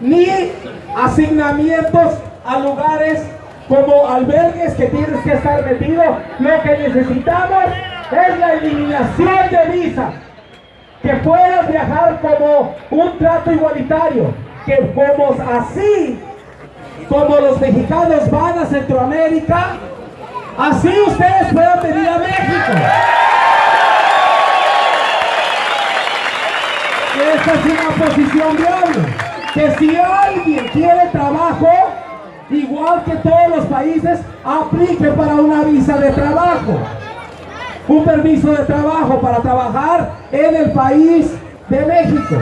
ni asignamientos a lugares como albergues que tienes que estar metido. Lo que necesitamos es la eliminación de visa. Que puedas viajar como un trato igualitario. Que como así, como los mexicanos van a Centroamérica, así ustedes puedan venir a México. Esta es una posición viable. Que si alguien quiere trabajo, igual que todos los países, aplique para una visa de trabajo. Un permiso de trabajo para trabajar en el país de México.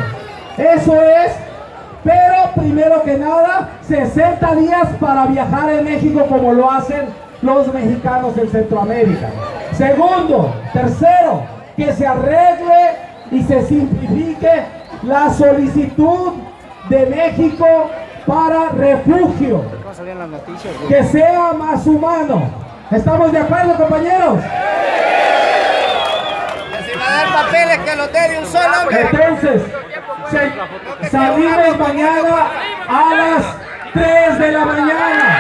Eso es, pero primero que nada, 60 días para viajar en México como lo hacen los mexicanos en Centroamérica. Segundo, tercero, que se arregle y se simplifique la solicitud de México para refugio. Que sea más humano. ¿Estamos de acuerdo, compañeros? Si va a dar papeles que los dé un solo hombre. Entonces, salimos mañana a las 3 de la mañana.